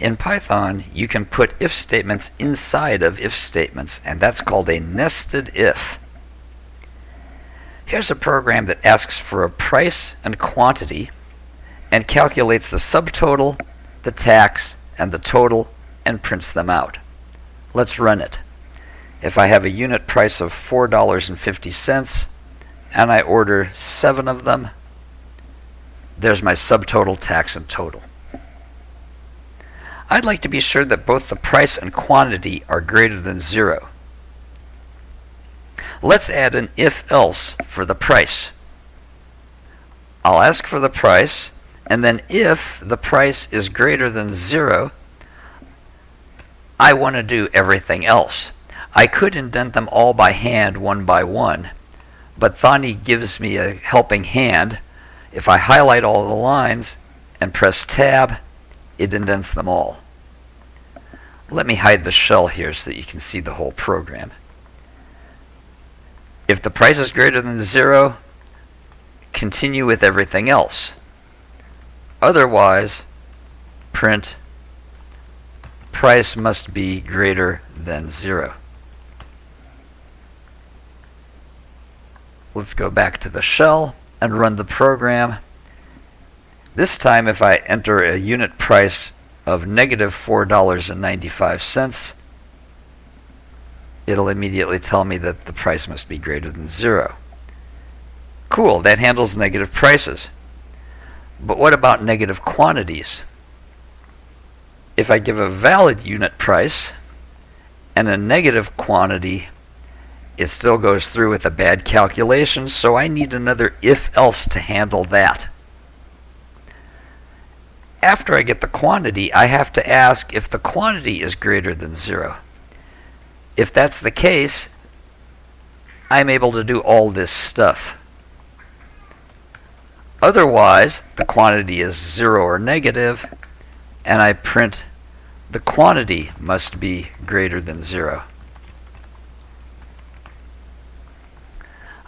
In Python, you can put if statements inside of if statements, and that's called a nested if. Here's a program that asks for a price and quantity and calculates the subtotal, the tax, and the total and prints them out. Let's run it. If I have a unit price of $4.50 and I order seven of them, there's my subtotal, tax, and total. I'd like to be sure that both the price and quantity are greater than zero. Let's add an if-else for the price. I'll ask for the price, and then if the price is greater than zero, I want to do everything else. I could indent them all by hand one by one, but Thonny gives me a helping hand. If I highlight all the lines and press tab, it indents them all. Let me hide the shell here so that you can see the whole program. If the price is greater than zero, continue with everything else. Otherwise, print price must be greater than zero. Let's go back to the shell and run the program. This time if I enter a unit price of negative $4.95, it'll immediately tell me that the price must be greater than zero. Cool, that handles negative prices. But what about negative quantities? If I give a valid unit price and a negative quantity, it still goes through with a bad calculation, so I need another if-else to handle that after I get the quantity, I have to ask if the quantity is greater than zero. If that's the case, I'm able to do all this stuff. Otherwise, the quantity is zero or negative, and I print the quantity must be greater than zero.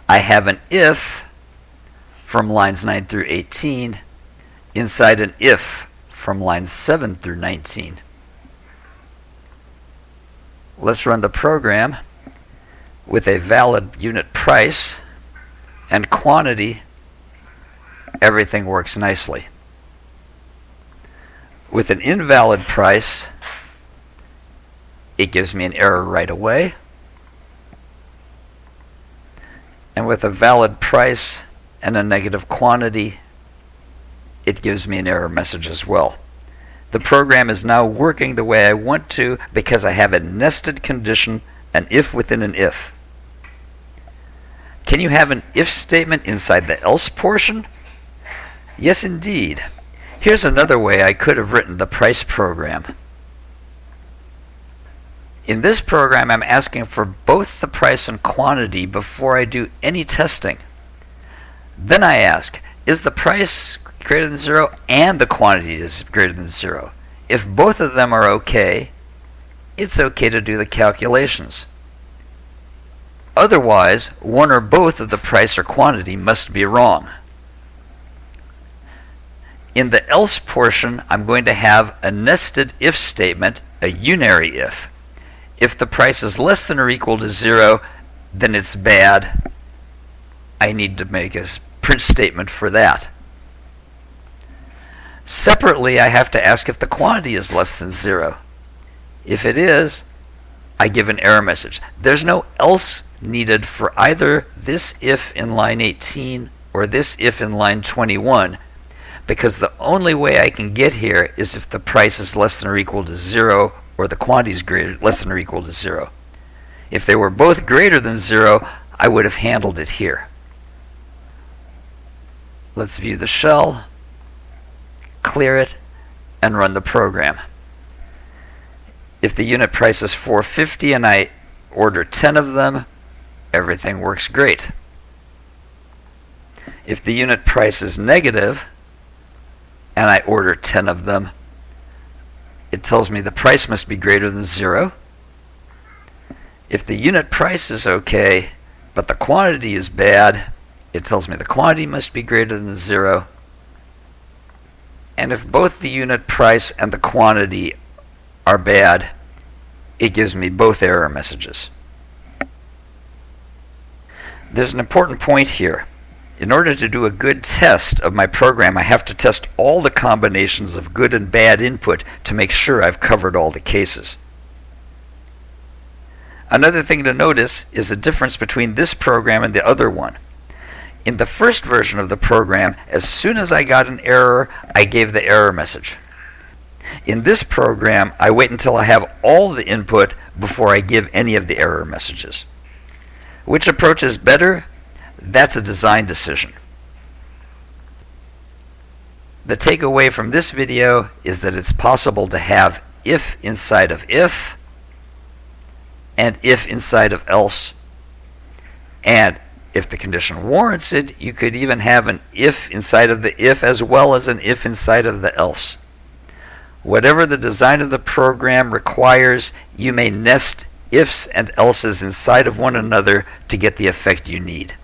I have an if from lines 9 through 18 inside an if from lines 7 through 19. Let's run the program with a valid unit price and quantity. Everything works nicely. With an invalid price, it gives me an error right away. And with a valid price and a negative quantity, it gives me an error message as well. The program is now working the way I want to because I have a nested condition, an if within an if. Can you have an if statement inside the else portion? Yes, indeed. Here's another way I could have written the price program. In this program, I'm asking for both the price and quantity before I do any testing. Then I ask, is the price greater than zero and the quantity is greater than zero. If both of them are okay, it's okay to do the calculations. Otherwise, one or both of the price or quantity must be wrong. In the else portion, I'm going to have a nested if statement, a unary if. If the price is less than or equal to zero, then it's bad. I need to make a print statement for that. Separately, I have to ask if the quantity is less than zero. If it is, I give an error message. There's no else needed for either this if in line 18 or this if in line 21 because the only way I can get here is if the price is less than or equal to zero or the quantity is greater, less than or equal to zero. If they were both greater than zero, I would have handled it here. Let's view the shell clear it, and run the program. If the unit price is 450 and I order 10 of them, everything works great. If the unit price is negative and I order 10 of them, it tells me the price must be greater than zero. If the unit price is okay, but the quantity is bad, it tells me the quantity must be greater than zero. And if both the unit price and the quantity are bad, it gives me both error messages. There's an important point here. In order to do a good test of my program, I have to test all the combinations of good and bad input to make sure I've covered all the cases. Another thing to notice is the difference between this program and the other one. In the first version of the program, as soon as I got an error, I gave the error message. In this program, I wait until I have all the input before I give any of the error messages. Which approach is better? That's a design decision. The takeaway from this video is that it's possible to have if inside of if and if inside of else. And if the condition warrants it, you could even have an if inside of the if as well as an if inside of the else. Whatever the design of the program requires, you may nest ifs and elses inside of one another to get the effect you need.